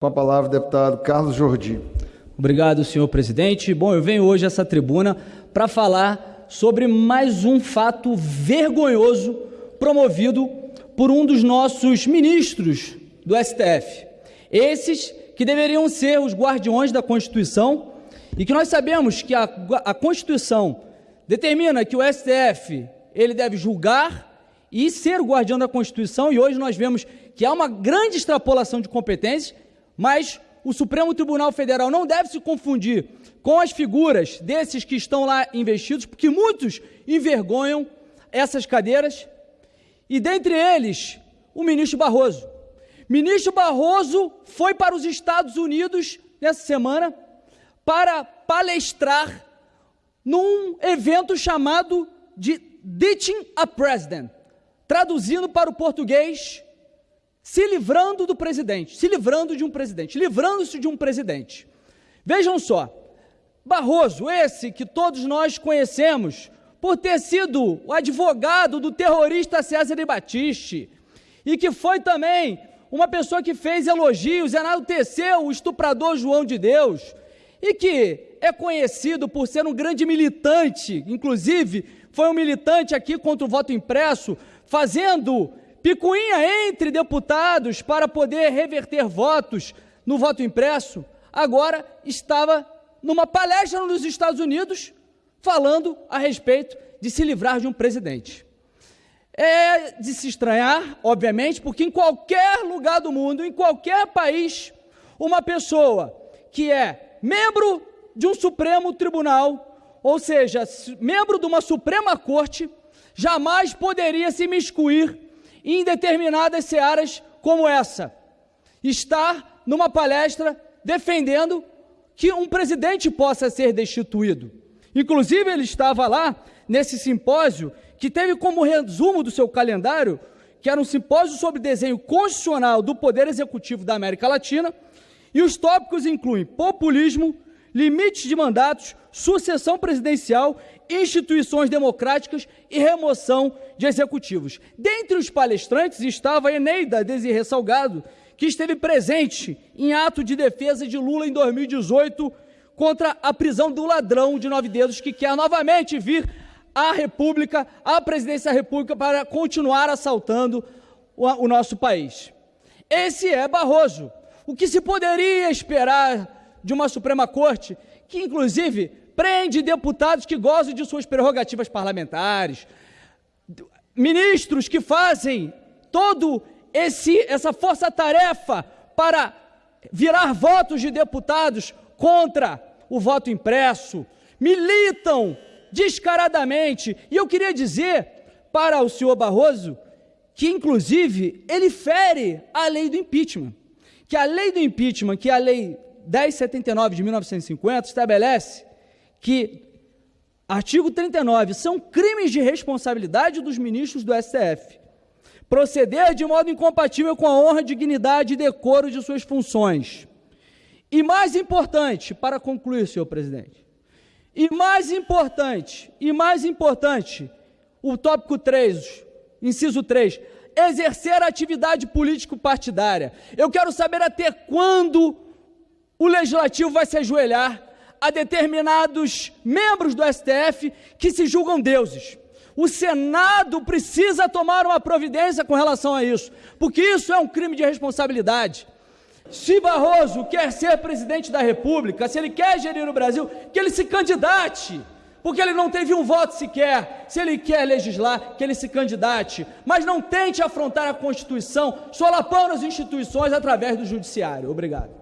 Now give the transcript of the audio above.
Com a palavra, deputado Carlos Jordi. Obrigado, senhor presidente. Bom, eu venho hoje a essa tribuna para falar sobre mais um fato vergonhoso promovido por um dos nossos ministros do STF. Esses que deveriam ser os guardiões da Constituição e que nós sabemos que a, a Constituição determina que o STF ele deve julgar e ser o guardião da Constituição, e hoje nós vemos que há uma grande extrapolação de competências mas o Supremo Tribunal Federal não deve se confundir com as figuras desses que estão lá investidos, porque muitos envergonham essas cadeiras, e dentre eles, o ministro Barroso. Ministro Barroso foi para os Estados Unidos nessa semana para palestrar num evento chamado de Ditching a President, traduzindo para o português, se livrando do presidente, se livrando de um presidente, livrando-se de um presidente. Vejam só, Barroso, esse que todos nós conhecemos por ter sido o advogado do terrorista César Batiste e que foi também uma pessoa que fez elogios, enalteceu o estuprador João de Deus e que é conhecido por ser um grande militante, inclusive foi um militante aqui contra o voto impresso, fazendo picuinha entre deputados para poder reverter votos no voto impresso, agora estava numa palestra nos Estados Unidos falando a respeito de se livrar de um presidente. É de se estranhar, obviamente, porque em qualquer lugar do mundo, em qualquer país, uma pessoa que é membro de um Supremo Tribunal, ou seja, membro de uma Suprema Corte, jamais poderia se miscuir em determinadas searas como essa. Estar numa palestra defendendo que um presidente possa ser destituído. Inclusive, ele estava lá nesse simpósio que teve como resumo do seu calendário, que era um simpósio sobre desenho constitucional do Poder Executivo da América Latina, e os tópicos incluem populismo, limites de mandatos, sucessão presidencial, instituições democráticas e remoção de executivos. Dentre os palestrantes estava Eneida Desirê Salgado, que esteve presente em ato de defesa de Lula em 2018 contra a prisão do ladrão de nove dedos que quer novamente vir à República, à presidência da República, para continuar assaltando o nosso país. Esse é Barroso. O que se poderia esperar de uma Suprema Corte, que inclusive prende deputados que gozam de suas prerrogativas parlamentares, ministros que fazem todo esse essa força-tarefa para virar votos de deputados contra o voto impresso, militam descaradamente. E eu queria dizer para o senhor Barroso que, inclusive, ele fere a lei do impeachment. Que a lei do impeachment, que é a lei 1079 de 1950 estabelece que, artigo 39, são crimes de responsabilidade dos ministros do STF. Proceder de modo incompatível com a honra, dignidade e decoro de suas funções. E mais importante, para concluir, senhor presidente, e mais importante, e mais importante, o tópico 3, inciso 3, exercer atividade político-partidária. Eu quero saber até quando o legislativo vai se ajoelhar a determinados membros do STF que se julgam deuses. O Senado precisa tomar uma providência com relação a isso, porque isso é um crime de responsabilidade. Se Barroso quer ser presidente da República, se ele quer gerir o Brasil, que ele se candidate, porque ele não teve um voto sequer. Se ele quer legislar, que ele se candidate, mas não tente afrontar a Constituição solapando as instituições através do Judiciário. Obrigado.